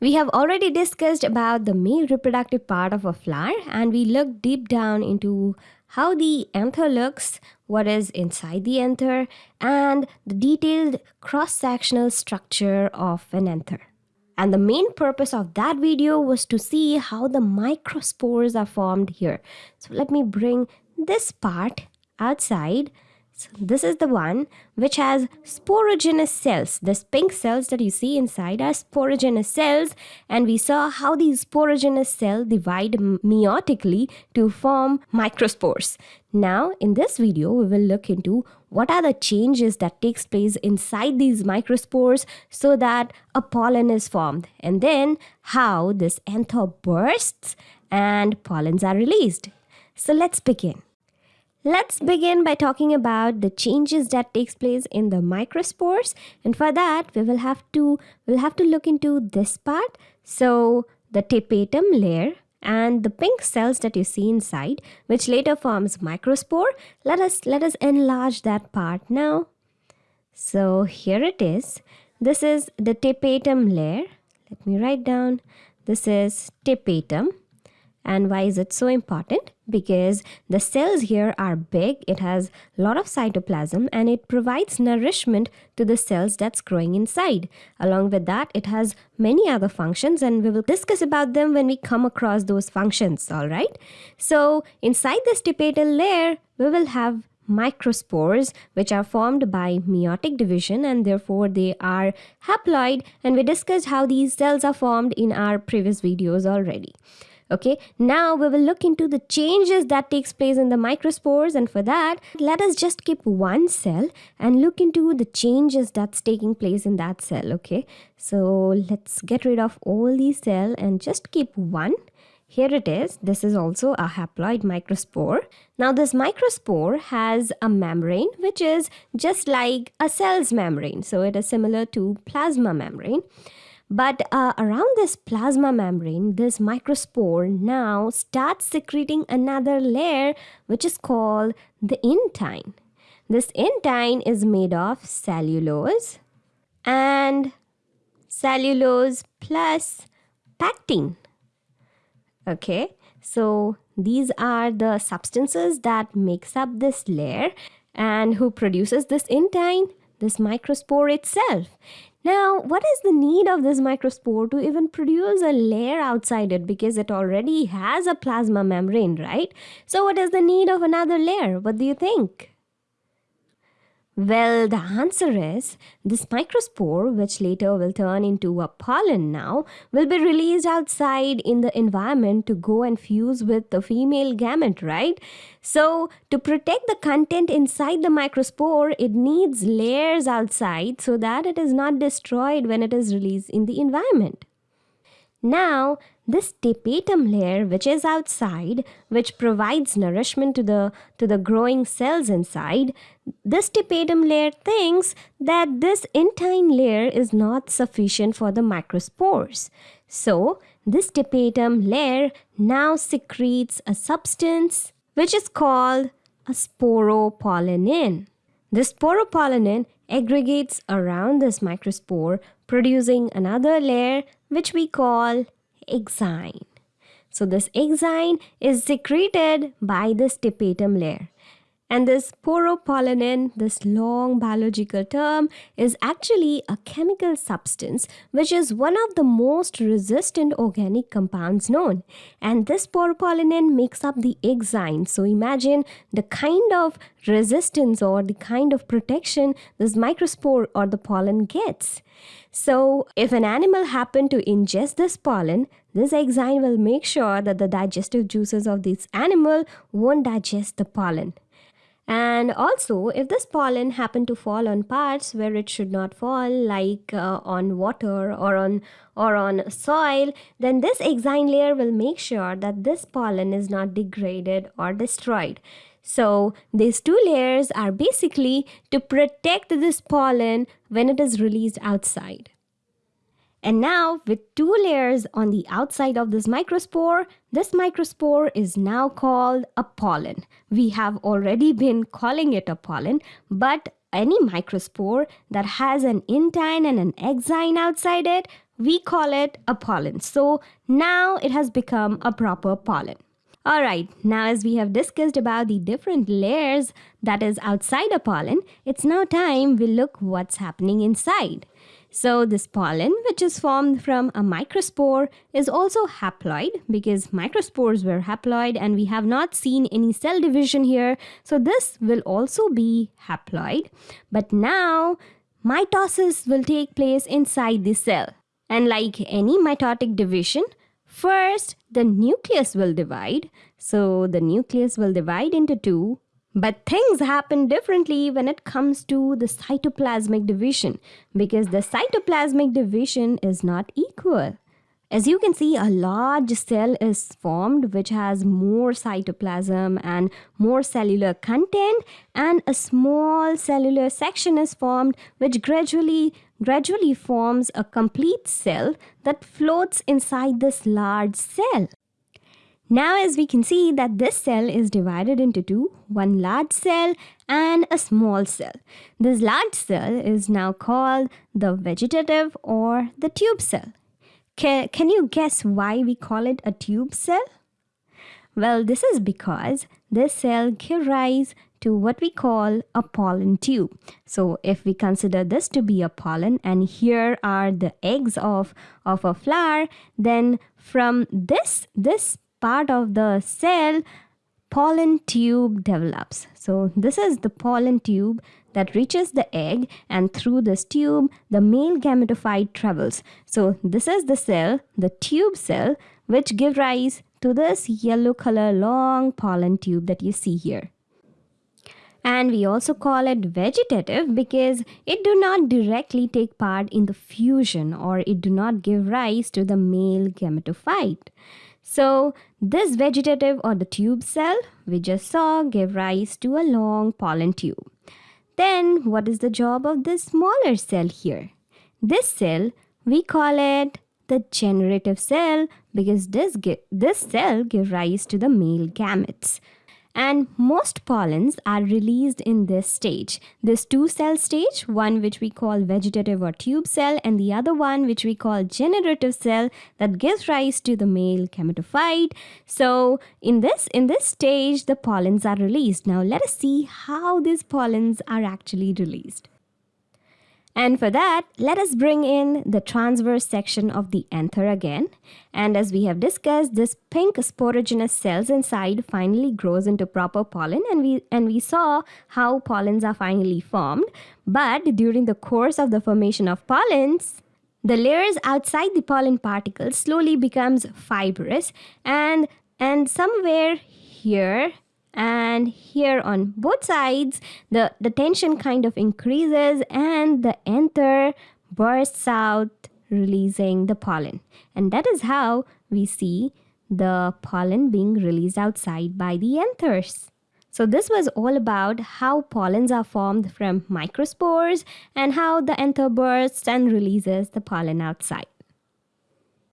We have already discussed about the male reproductive part of a flower and we looked deep down into how the anther looks, what is inside the anther, and the detailed cross-sectional structure of an anther. And the main purpose of that video was to see how the microspores are formed here. So let me bring this part outside this is the one which has sporogenous cells. This pink cells that you see inside are sporogenous cells and we saw how these sporogenous cells divide meiotically to form microspores. Now in this video we will look into what are the changes that takes place inside these microspores so that a pollen is formed and then how this anther bursts and pollens are released. So let's begin. Let's begin by talking about the changes that takes place in the microspores. And for that we will have to we'll have to look into this part. So the tapetum layer and the pink cells that you see inside which later forms microspore. Let us let us enlarge that part now. So here it is. This is the tapetum layer. Let me write down. This is tapetum. And why is it so important? Because the cells here are big, it has a lot of cytoplasm and it provides nourishment to the cells that's growing inside. Along with that, it has many other functions and we will discuss about them when we come across those functions, alright? So inside this tapetal layer, we will have microspores which are formed by meiotic division and therefore they are haploid and we discussed how these cells are formed in our previous videos already okay now we will look into the changes that takes place in the microspores and for that let us just keep one cell and look into the changes that's taking place in that cell okay so let's get rid of all these cell and just keep one here it is. This is also a haploid microspore. Now this microspore has a membrane which is just like a cell's membrane. So it is similar to plasma membrane. But uh, around this plasma membrane, this microspore now starts secreting another layer which is called the intine. This intine is made of cellulose and cellulose plus pectin. Okay, so these are the substances that makes up this layer and who produces this intine? This microspore itself. Now, what is the need of this microspore to even produce a layer outside it because it already has a plasma membrane, right? So what is the need of another layer? What do you think? Well, the answer is this microspore, which later will turn into a pollen now, will be released outside in the environment to go and fuse with the female gamete, right? So, to protect the content inside the microspore, it needs layers outside so that it is not destroyed when it is released in the environment. Now, this tapetum layer which is outside, which provides nourishment to the, to the growing cells inside, this tapetum layer thinks that this intine layer is not sufficient for the microspores. So, this tapetum layer now secretes a substance which is called a sporopollenin. This sporopollenin aggregates around this microspore producing another layer which we call exine. So this exine is secreted by this tapetum layer. And this sporopollenin, this long biological term, is actually a chemical substance which is one of the most resistant organic compounds known. And this sporopollenin makes up the exine. So imagine the kind of resistance or the kind of protection this microspore or the pollen gets. So if an animal happened to ingest this pollen, this exine will make sure that the digestive juices of this animal won't digest the pollen. And also, if this pollen happen to fall on parts where it should not fall, like uh, on water or on or on soil, then this exine layer will make sure that this pollen is not degraded or destroyed. So these two layers are basically to protect this pollen when it is released outside. And now with two layers on the outside of this microspore, this microspore is now called a pollen. We have already been calling it a pollen, but any microspore that has an intine and an exine outside it, we call it a pollen. So now it has become a proper pollen. All right, now as we have discussed about the different layers that is outside a pollen, it's now time we look what's happening inside. So this pollen, which is formed from a microspore, is also haploid because microspores were haploid and we have not seen any cell division here. So this will also be haploid. But now mitosis will take place inside the cell. And like any mitotic division, First, the nucleus will divide. So the nucleus will divide into two. But things happen differently when it comes to the cytoplasmic division because the cytoplasmic division is not equal. As you can see, a large cell is formed which has more cytoplasm and more cellular content and a small cellular section is formed which gradually gradually forms a complete cell that floats inside this large cell. Now as we can see that this cell is divided into two, one large cell and a small cell. This large cell is now called the vegetative or the tube cell. Can, can you guess why we call it a tube cell? Well, this is because this cell gives rise to what we call a pollen tube. So if we consider this to be a pollen and here are the eggs of, of a flower, then from this, this part of the cell, pollen tube develops. So this is the pollen tube that reaches the egg and through this tube the male gametophyte travels. So this is the cell, the tube cell, which give rise to this yellow color long pollen tube that you see here. And we also call it vegetative because it do not directly take part in the fusion or it do not give rise to the male gametophyte. So this vegetative or the tube cell we just saw gave rise to a long pollen tube. Then what is the job of this smaller cell here? This cell, we call it the generative cell because this, this cell gives rise to the male gametes. And most pollens are released in this stage. This two cell stage, one which we call vegetative or tube cell, and the other one which we call generative cell that gives rise to the male gametophyte. So in this, in this stage, the pollens are released. Now let us see how these pollens are actually released. And for that, let us bring in the transverse section of the anther again. And as we have discussed, this pink sporogenous cells inside finally grows into proper pollen and we, and we saw how pollens are finally formed. But during the course of the formation of pollens, the layers outside the pollen particles slowly becomes fibrous and, and somewhere here and here on both sides the, the tension kind of increases and the anther bursts out releasing the pollen and that is how we see the pollen being released outside by the anthers. So this was all about how pollens are formed from microspores and how the anther bursts and releases the pollen outside.